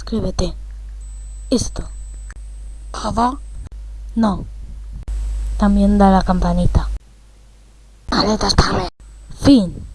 suscríbete. Esto. ¿Todo? No. También da la campanita. Vale, está bien. Fin.